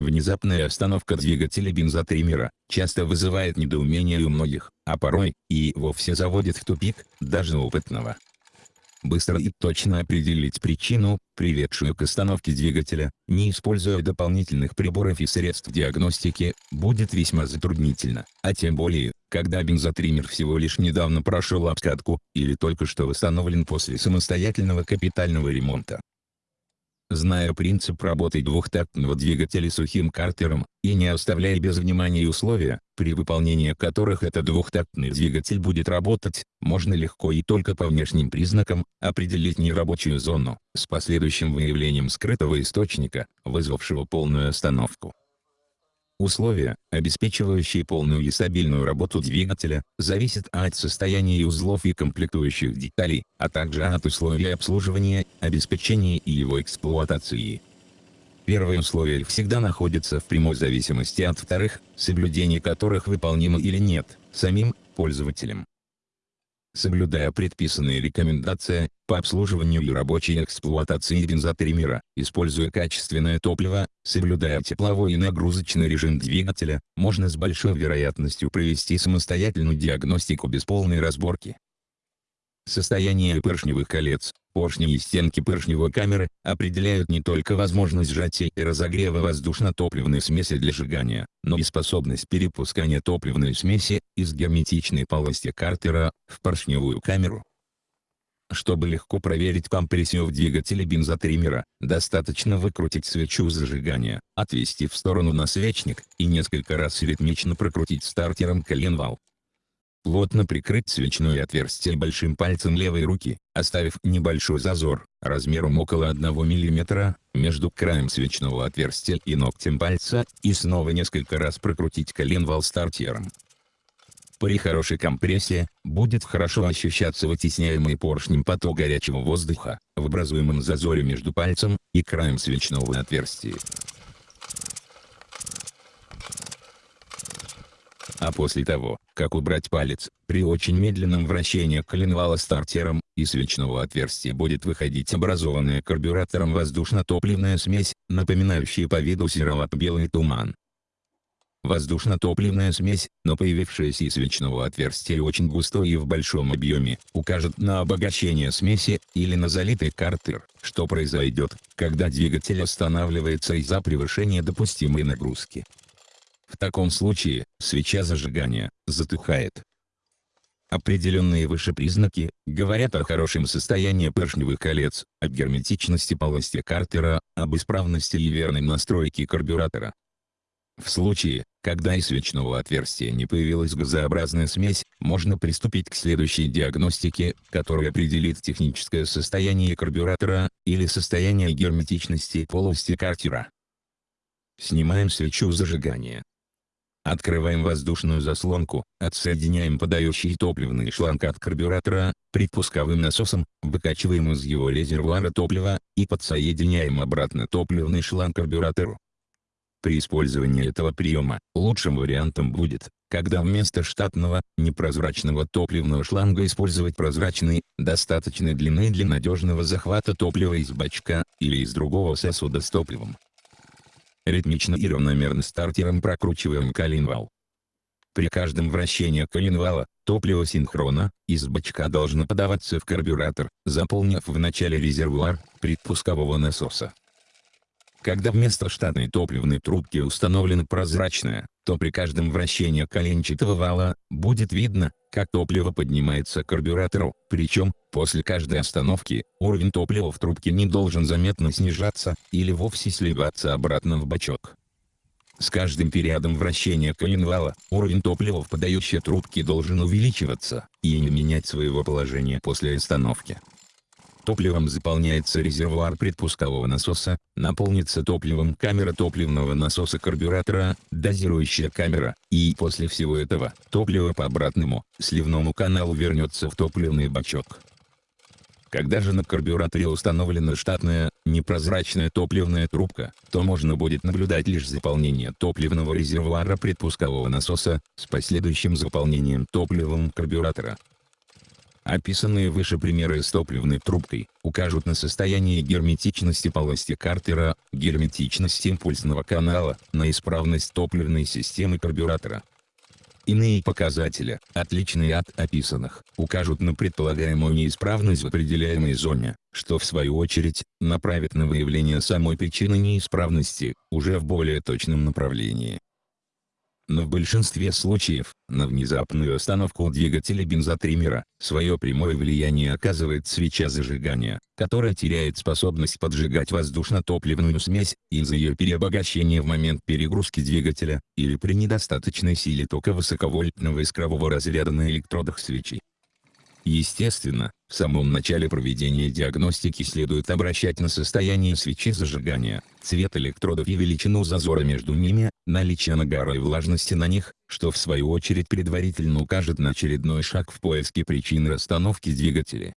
Внезапная остановка двигателя бензотриммера часто вызывает недоумение у многих, а порой и вовсе заводит в тупик, даже опытного. Быстро и точно определить причину, приведшую к остановке двигателя, не используя дополнительных приборов и средств диагностики, будет весьма затруднительно, а тем более, когда бензотриммер всего лишь недавно прошел обкатку, или только что восстановлен после самостоятельного капитального ремонта. Зная принцип работы двухтактного двигателя сухим картером, и не оставляя без внимания условия, при выполнении которых этот двухтактный двигатель будет работать, можно легко и только по внешним признакам, определить нерабочую зону, с последующим выявлением скрытого источника, вызвавшего полную остановку. Условия, обеспечивающие полную и стабильную работу двигателя, зависят от состояния узлов и комплектующих деталей, а также от условий обслуживания, обеспечения и его эксплуатации. Первые условия всегда находятся в прямой зависимости от вторых, соблюдение которых выполнимо или нет, самим пользователем соблюдая предписанные рекомендации по обслуживанию и рабочей эксплуатации бензотриммера, используя качественное топливо, соблюдая тепловой и нагрузочный режим двигателя, можно с большой вероятностью провести самостоятельную диагностику без полной разборки. Состояние поршневых колец, поршни и стенки поршневой камеры, определяют не только возможность сжатия и разогрева воздушно-топливной смеси для сжигания, но и способность перепускания топливной смеси из герметичной полости картера в поршневую камеру. Чтобы легко проверить компрессию в двигателе бензотриммера, достаточно выкрутить свечу зажигания, отвести в сторону насвечник и несколько раз ритмично прокрутить стартером коленвал. Плотно прикрыть свечное отверстие большим пальцем левой руки, оставив небольшой зазор, размером около 1 мм, между краем свечного отверстия и ногтем пальца, и снова несколько раз прокрутить коленвал стартером. При хорошей компрессии, будет хорошо ощущаться вытесняемый поршнем поток горячего воздуха, в образуемом зазоре между пальцем и краем свечного отверстия. А после того, как убрать палец, при очень медленном вращении коленвала стартером, из свечного отверстия будет выходить образованная карбюратором воздушно-топливная смесь, напоминающая по виду серовато-белый туман. Воздушно-топливная смесь, но появившаяся из свечного отверстия очень густой и в большом объеме, укажет на обогащение смеси, или на залитый картер, что произойдет, когда двигатель останавливается из-за превышения допустимой нагрузки. В таком случае, свеча зажигания, затухает. Определенные выше признаки, говорят о хорошем состоянии поршневых колец, о герметичности полости картера, об исправности и верной настройке карбюратора. В случае, когда из свечного отверстия не появилась газообразная смесь, можно приступить к следующей диагностике, которая определит техническое состояние карбюратора, или состояние герметичности полости картера. Снимаем свечу зажигания. Открываем воздушную заслонку, отсоединяем подающий топливный шланг от карбюратора, предпусковым насосом, выкачиваем из его резервуара топливо, и подсоединяем обратно топливный шланг карбюратору. При использовании этого приема, лучшим вариантом будет, когда вместо штатного, непрозрачного топливного шланга использовать прозрачный, достаточной длины для надежного захвата топлива из бачка, или из другого сосуда с топливом. Ритмично и равномерно стартером прокручиваем коленвал. При каждом вращении коленвала, топливо синхронно, из бачка должно подаваться в карбюратор, заполнив в начале резервуар, предпускового насоса. Когда вместо штатной топливной трубки установлена прозрачная, то при каждом вращении коленчатого вала, будет видно, как топливо поднимается к карбюратору, причем, после каждой остановки, уровень топлива в трубке не должен заметно снижаться, или вовсе сливаться обратно в бачок. С каждым периодом вращения коленвала, уровень топлива в подающей трубке должен увеличиваться, и не менять своего положения после остановки. Топливом заполняется резервуар предпускового насоса, наполнится топливом камера топливного насоса карбюратора, дозирующая камера, и после всего этого, топливо по обратному, сливному каналу вернется в топливный бачок. Когда же на карбюраторе установлена штатная, непрозрачная топливная трубка, то можно будет наблюдать лишь заполнение топливного резервуара предпускового насоса, с последующим заполнением топливом карбюратора. Описанные выше примеры с топливной трубкой, укажут на состояние герметичности полости Картера, герметичность импульсного канала, на исправность топливной системы карбюратора. Иные показатели, отличные от описанных, укажут на предполагаемую неисправность в определяемой зоне, что в свою очередь, направит на выявление самой причины неисправности, уже в более точном направлении но в большинстве случаев, на внезапную остановку двигателя бензотриммера, свое прямое влияние оказывает свеча зажигания, которая теряет способность поджигать воздушно-топливную смесь, из-за ее переобогащения в момент перегрузки двигателя, или при недостаточной силе тока высоковольтного искрового разряда на электродах свечи. Естественно, в самом начале проведения диагностики следует обращать на состояние свечи зажигания, цвет электродов и величину зазора между ними, наличие нагара и влажности на них, что в свою очередь предварительно укажет на очередной шаг в поиске причины расстановки двигателя.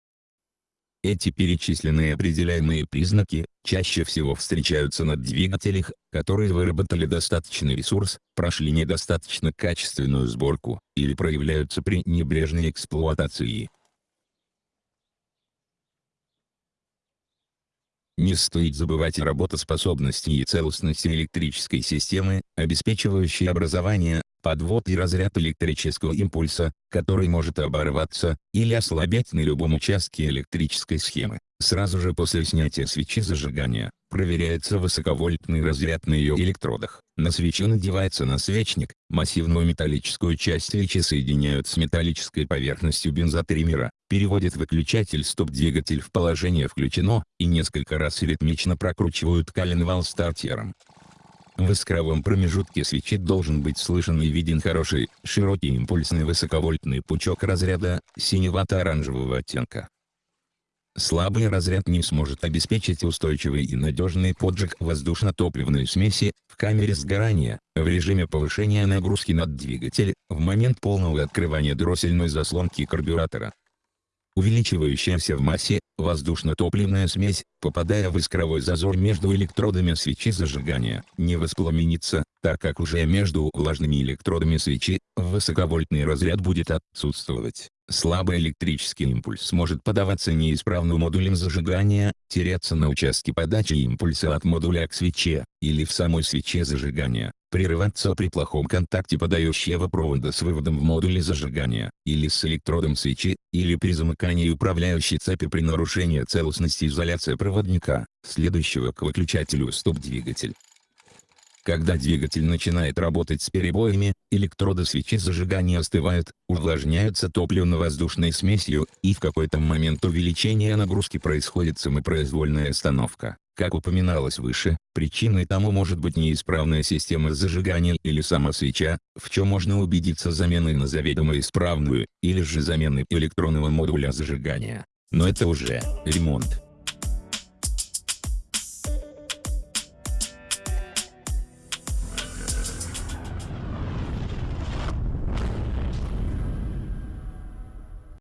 Эти перечисленные определяемые признаки, чаще всего встречаются на двигателях, которые выработали достаточный ресурс, прошли недостаточно качественную сборку, или проявляются при небрежной эксплуатации. Не стоит забывать о работоспособности и целостности электрической системы, обеспечивающей образование, подвод и разряд электрического импульса, который может оборваться, или ослабеть на любом участке электрической схемы. Сразу же после снятия свечи зажигания, проверяется высоковольтный разряд на ее электродах. На свечу надевается насвечник, массивную металлическую часть свечи соединяют с металлической поверхностью бензотриммера, переводят выключатель стоп-двигатель в положение «включено», и несколько раз ритмично прокручивают коленвал стартером. В искровом промежутке свечи должен быть слышен и виден хороший, широкий импульсный высоковольтный пучок разряда, синевато-оранжевого оттенка. Слабый разряд не сможет обеспечить устойчивый и надежный поджиг воздушно-топливной смеси, в камере сгорания, в режиме повышения нагрузки над двигатель, в момент полного открывания дроссельной заслонки карбюратора. Увеличивающаяся в массе, воздушно-топливная смесь, попадая в искровой зазор между электродами свечи зажигания, не воспламенится, так как уже между влажными электродами свечи, высоковольтный разряд будет отсутствовать. Слабый электрический импульс может подаваться неисправным модулем зажигания, теряться на участке подачи импульса от модуля к свече, или в самой свече зажигания, прерываться при плохом контакте подающего провода с выводом в модуле зажигания, или с электродом свечи, или при замыкании управляющей цепи при нарушении целостности изоляции проводника, следующего к выключателю стоп-двигатель. Когда двигатель начинает работать с перебоями, электроды свечи зажигания остывают, увлажняются топливно-воздушной смесью, и в какой-то момент увеличения нагрузки происходит самопроизвольная остановка. Как упоминалось выше, причиной тому может быть неисправная система зажигания или сама свеча, в чем можно убедиться заменой на заведомо исправную, или же заменой электронного модуля зажигания. Но это уже ремонт.